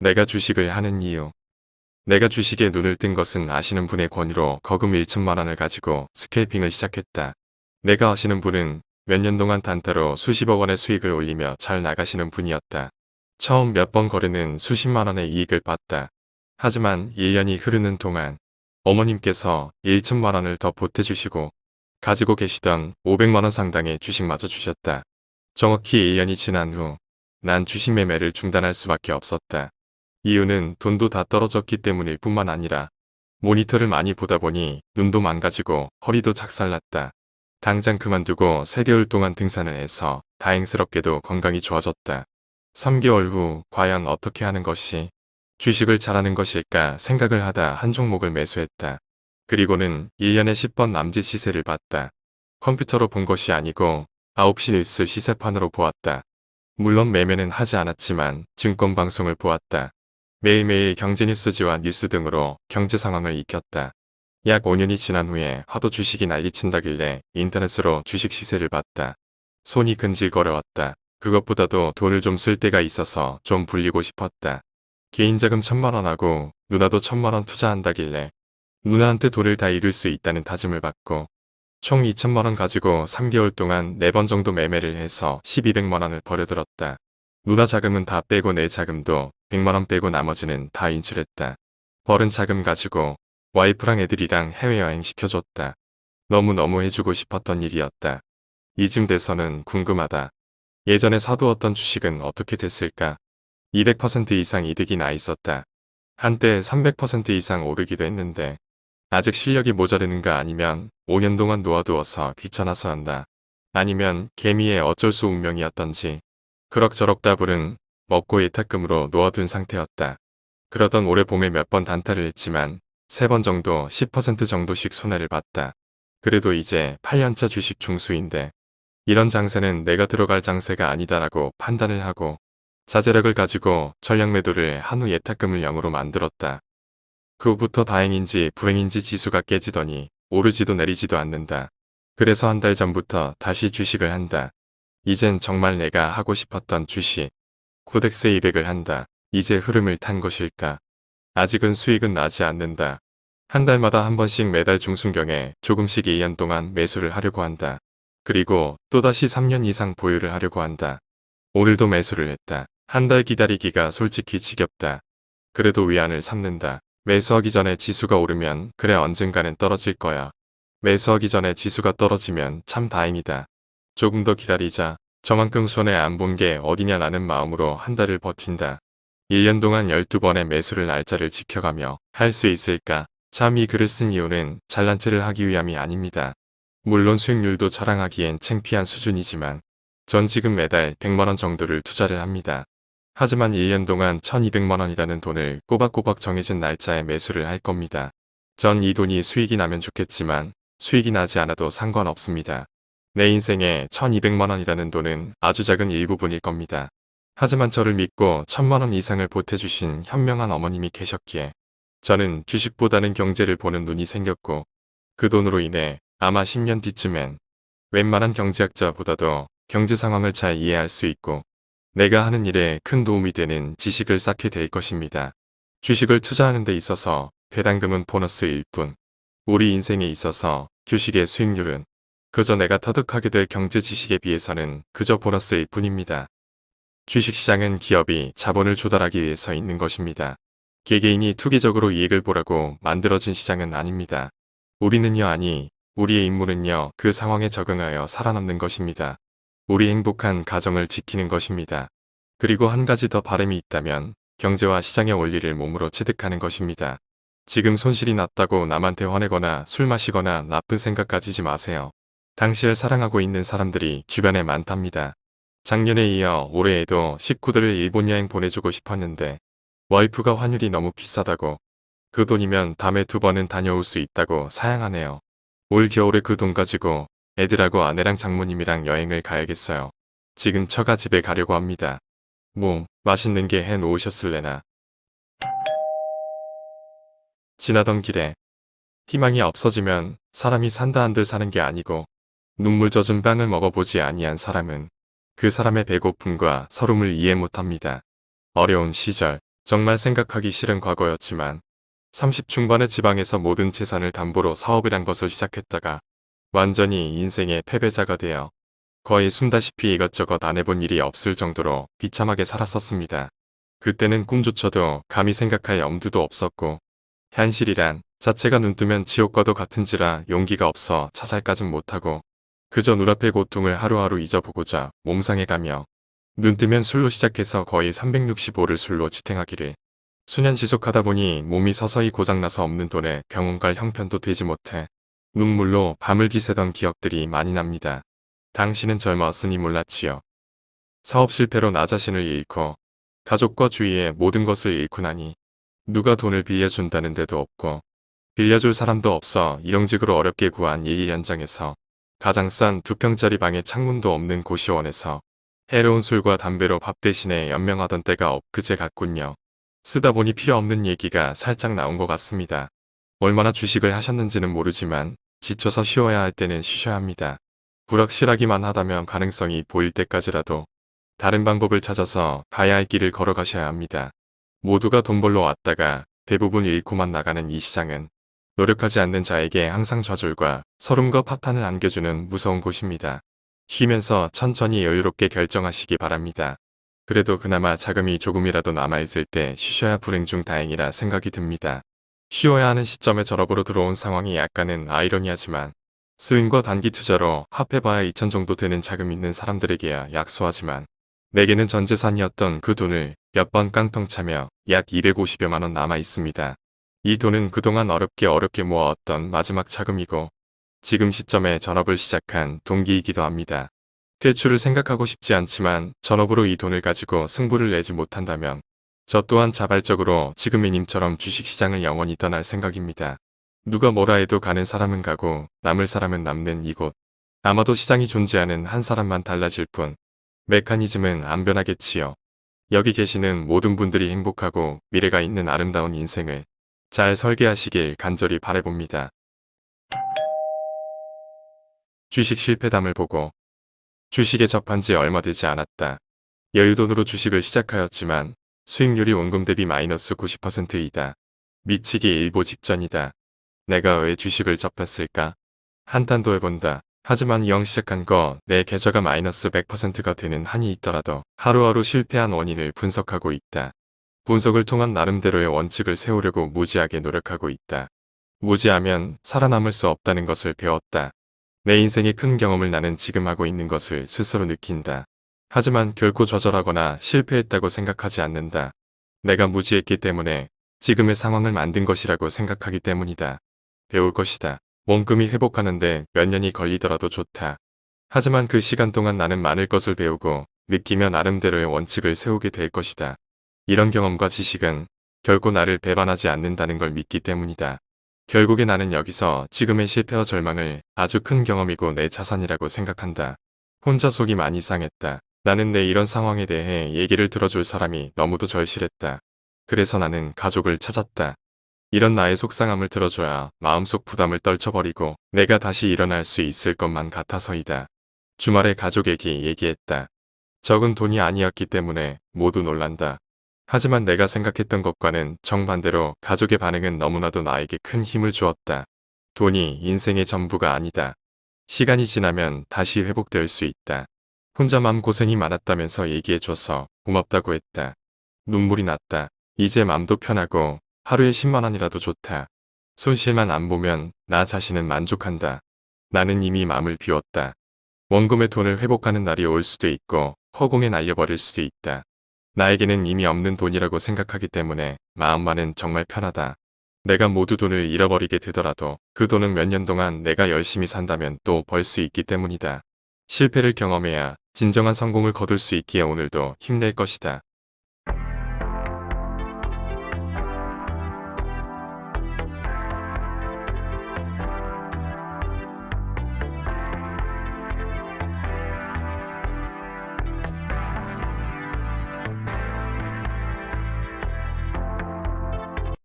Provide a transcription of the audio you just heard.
내가 주식을 하는 이유. 내가 주식에 눈을 뜬 것은 아시는 분의 권유로 거금 1천만 원을 가지고 스캘핑을 시작했다. 내가 아시는 분은 몇 년 동안 단타로 수십억 원의 수익을 올리며 잘 나가시는 분이었다. 처음 몇 번 거래는 수십만 원의 이익을 봤다. 하지만 1년이 흐르는 동안 어머님께서 1천만 원을 더 보태주시고 가지고 계시던 500만 원 상당의 주식마저 주셨다. 정확히 1년이 지난 후 난 주식 매매를 중단할 수밖에 없었다. 이유는 돈도 다 떨어졌기 때문일 뿐만 아니라 모니터를 많이 보다 보니 눈도 망가지고 허리도 작살났다. 당장 그만두고 3개월 동안 등산을 해서 다행스럽게도 건강이 좋아졌다. 3개월 후 과연 어떻게 하는 것이 주식을 잘하는 것일까 생각을 하다 한 종목을 매수했다. 그리고는 1년에 10번 남짓 시세를 봤다. 컴퓨터로 본 것이 아니고 9시 뉴스 시세판으로 보았다. 물론 매매는 하지 않았지만 증권 방송을 보았다. 매일매일 경제뉴스지와 뉴스 등으로 경제 상황을 익혔다. 약 5년이 지난 후에 하도 주식이 난리친다길래 인터넷으로 주식 시세를 봤다. 손이 근질거려왔다. 그것보다도 돈을 좀 쓸 때가 있어서 좀 불리고 싶었다. 개인자금 천만원하고 누나도 천만원 투자한다길래 누나한테 돈을 다 잃을 수 있다는 다짐을 받고 총 2천만원 가지고 3개월 동안 4번 정도 매매를 해서 1200만원을 버려들었다. 누나 자금은 다 빼고 내 자금도 100만원 빼고 나머지는 다 인출했다. 벌은 자금 가지고 와이프랑 애들이랑 해외여행 시켜줬다. 너무너무 해주고 싶었던 일이었다. 이쯤 돼서는 궁금하다. 예전에 사두었던 주식은 어떻게 됐을까? 200% 이상 이득이 나 있었다. 한때 300% 이상 오르기도 했는데 아직 실력이 모자르는가 아니면 5년 동안 놓아두어서 귀찮아서 한다. 아니면 개미의 어쩔 수 운명이었던지 그럭저럭 따블은 먹고 예탁금으로 놓아둔 상태였다. 그러던 올해 봄에 몇 번 단타를 했지만 세 번 정도 10% 정도씩 손해를 봤다. 그래도 이제 8년차 주식 중수인데 이런 장세는 내가 들어갈 장세가 아니다라고 판단을 하고 자제력을 가지고 전략 매도를 한 후 예탁금을 0으로 만들었다. 그 후부터 다행인지 불행인지 지수가 깨지더니 오르지도 내리지도 않는다. 그래서 한 달 전부터 다시 주식을 한다. 이젠 정말 내가 하고 싶었던 주식. 코덱스 200을 한다. 이제 흐름을 탄 것일까? 아직은 수익은 나지 않는다. 한 달마다 한 번씩 매달 중순경에 조금씩 2년 동안 매수를 하려고 한다. 그리고 또다시 3년 이상 보유를 하려고 한다. 오늘도 매수를 했다. 한 달 기다리기가 솔직히 지겹다. 그래도 위안을 삼는다. 매수하기 전에 지수가 오르면 그래 언젠가는 떨어질 거야. 매수하기 전에 지수가 떨어지면 참 다행이다. 조금 더 기다리자. 저만큼 손해 안본 게 어디냐라는 마음으로 한 달을 버틴다. 1년 동안 12번의 매수를 날짜를 지켜가며 할 수 있을까? 참 이 글을 쓴 이유는 잘난 체를 하기 위함이 아닙니다. 물론 수익률도 자랑하기엔 창피한 수준이지만 전 지금 매달 100만원 정도를 투자를 합니다. 하지만 1년 동안 1200만원이라는 돈을 꼬박꼬박 정해진 날짜에 매수를 할 겁니다. 전 이 돈이 수익이 나면 좋겠지만 수익이 나지 않아도 상관없습니다. 내 인생에 1200만원이라는 돈은 아주 작은 일부분일 겁니다. 하지만 저를 믿고 1000만원 이상을 보태주신 현명한 어머님이 계셨기에 저는 주식보다는 경제를 보는 눈이 생겼고 그 돈으로 인해 아마 10년 뒤쯤엔 웬만한 경제학자보다도 경제 상황을 잘 이해할 수 있고 내가 하는 일에 큰 도움이 되는 지식을 쌓게 될 것입니다. 주식을 투자하는 데 있어서 배당금은 보너스일 뿐 우리 인생에 있어서 주식의 수익률은 그저 내가 터득하게 될 경제 지식에 비해서는 그저 보너스일 뿐입니다. 주식시장은 기업이 자본을 조달하기 위해서 있는 것입니다. 개개인이 투기적으로 이익을 보라고 만들어진 시장은 아닙니다. 우리는요 아니 우리의 임무는요 그 상황에 적응하여 살아남는 것입니다. 우리 행복한 가정을 지키는 것입니다. 그리고 한 가지 더 바람이 있다면 경제와 시장의 원리를 몸으로 체득하는 것입니다. 지금 손실이 났다고 남한테 화내거나 술 마시거나 나쁜 생각 가지지 마세요. 당시를 사랑하고 있는 사람들이 주변에 많답니다. 작년에 이어 올해에도 식구들을 일본 여행 보내주고 싶었는데 와이프가 환율이 너무 비싸다고 그 돈이면 다음에 두 번은 다녀올 수 있다고 사양하네요. 올 겨울에 그 돈 가지고 애들하고 아내랑 장모님이랑 여행을 가야겠어요. 지금 처가 집에 가려고 합니다. 뭐 맛있는 게 해 놓으셨을래나. 지나던 길에 희망이 없어지면 사람이 산다 한들 사는 게 아니고 눈물 젖은 빵을 먹어보지 아니한 사람은 그 사람의 배고픔과 서름을 이해 못합니다. 어려운 시절 정말 생각하기 싫은 과거였지만 30 중반의 지방에서 모든 재산을 담보로 사업이란 것을 시작했다가 완전히 인생의 패배자가 되어 거의 숨다시피 이것저것 안 해본 일이 없을 정도로 비참하게 살았었습니다. 그때는 꿈조차도 감히 생각할 엄두도 없었고 현실이란 자체가 눈뜨면 지옥과도 같은지라 용기가 없어 자살까진 못하고 그저 눈앞의 고통을 하루하루 잊어보고자 몸상해가며 눈뜨면 술로 시작해서 거의 365를 술로 지탱하기를 수년 지속하다 보니 몸이 서서히 고장나서 없는 돈에 병원 갈 형편도 되지 못해 눈물로 밤을 지새던 기억들이 많이 납니다. 당신은 젊었으니 몰랐지요. 사업 실패로 나 자신을 잃고 가족과 주위의 모든 것을 잃고 나니 누가 돈을 빌려준다는 데도 없고 빌려줄 사람도 없어 일용직으로 어렵게 구한 예일 현장에서 가장 싼 두 평짜리 방에 창문도 없는 고시원에서 해로운 술과 담배로 밥 대신에 연명하던 때가 엊그제 같군요. 쓰다 보니 필요 없는 얘기가 살짝 나온 것 같습니다. 얼마나 주식을 하셨는지는 모르지만 지쳐서 쉬어야 할 때는 쉬셔야 합니다. 불확실하기만 하다면 가능성이 보일 때까지라도 다른 방법을 찾아서 가야 할 길을 걸어가셔야 합니다. 모두가 돈 벌러 왔다가 대부분 잃고만 나가는 이 시장은 노력하지 않는 자에게 항상 좌절과 서름과 파탄을 안겨주는 무서운 곳입니다. 쉬면서 천천히 여유롭게 결정하시기 바랍니다. 그래도 그나마 자금이 조금이라도 남아있을 때 쉬셔야 불행 중 다행이라 생각이 듭니다. 쉬어야 하는 시점에 절업으로 들어온 상황이 약간은 아이러니하지만 스윙과 단기 투자로 합해봐야 2천 정도 되는 자금 있는 사람들에게야 약소하지만 내게는 전 재산이었던 그 돈을 몇 번 깡통 차며 약 250여만원 남아 있습니다. 이 돈은 그동안 어렵게 어렵게 모아왔던 마지막 자금이고 지금 시점에 전업을 시작한 동기이기도 합니다. 퇴출을 생각하고 싶지 않지만 전업으로 이 돈을 가지고 승부를 내지 못한다면 저 또한 자발적으로 지금의 님처럼 주식시장을 영원히 떠날 생각입니다. 누가 뭐라 해도 가는 사람은 가고 남을 사람은 남는 이곳. 아마도 시장이 존재하는 한 사람만 달라질 뿐 메커니즘은 안 변하겠지요. 여기 계시는 모든 분들이 행복하고 미래가 있는 아름다운 인생을 잘 설계하시길 간절히 바래봅니다. 주식 실패담을 보고 주식에 접한 지 얼마 되지 않았다. 여유돈으로 주식을 시작하였지만 수익률이 원금 대비 마이너스 90%이다. 미치기 일보 직전이다. 내가 왜 주식을 접했을까? 한탄도 해본다. 하지만 영 시작한 거 내 계좌가 마이너스 100%가 되는 한이 있더라도 하루하루 실패한 원인을 분석하고 있다. 분석을 통한 나름대로의 원칙을 세우려고 무지하게 노력하고 있다. 무지하면 살아남을 수 없다는 것을 배웠다. 내 인생의 큰 경험을 나는 지금 하고 있는 것을 스스로 느낀다. 하지만 결코 좌절하거나 실패했다고 생각하지 않는다. 내가 무지했기 때문에 지금의 상황을 만든 것이라고 생각하기 때문이다. 배울 것이다. 몸금이 회복하는데 몇 년이 걸리더라도 좋다. 하지만 그 시간 동안 나는 많을 것을 배우고 느끼며 나름대로의 원칙을 세우게 될 것이다. 이런 경험과 지식은 결코 나를 배반하지 않는다는 걸 믿기 때문이다. 결국에 나는 여기서 지금의 실패와 절망을 아주 큰 경험이고 내 자산이라고 생각한다. 혼자 속이 많이 상했다. 나는 내 이런 상황에 대해 얘기를 들어줄 사람이 너무도 절실했다. 그래서 나는 가족을 찾았다. 이런 나의 속상함을 들어줘야 마음속 부담을 떨쳐버리고 내가 다시 일어날 수 있을 것만 같아서이다. 주말에 가족에게 얘기했다. 적은 돈이 아니었기 때문에 모두 놀란다. 하지만 내가 생각했던 것과는 정반대로 가족의 반응은 너무나도 나에게 큰 힘을 주었다. 돈이 인생의 전부가 아니다. 시간이 지나면 다시 회복될 수 있다. 혼자 맘 고생이 많았다면서 얘기해줘서 고맙다고 했다. 눈물이 났다. 이제 맘도 편하고 하루에 10만원이라도 좋다. 손실만 안 보면 나 자신은 만족한다. 나는 이미 마음을 비웠다. 원금의 돈을 회복하는 날이 올 수도 있고 허공에 날려버릴 수도 있다. 나에게는 이미 없는 돈이라고 생각하기 때문에 마음만은 정말 편하다. 내가 모두 돈을 잃어버리게 되더라도 그 돈은 몇 년 동안 내가 열심히 산다면 또 벌 수 있기 때문이다. 실패를 경험해야 진정한 성공을 거둘 수 있기에 오늘도 힘낼 것이다.